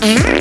Mm-hmm.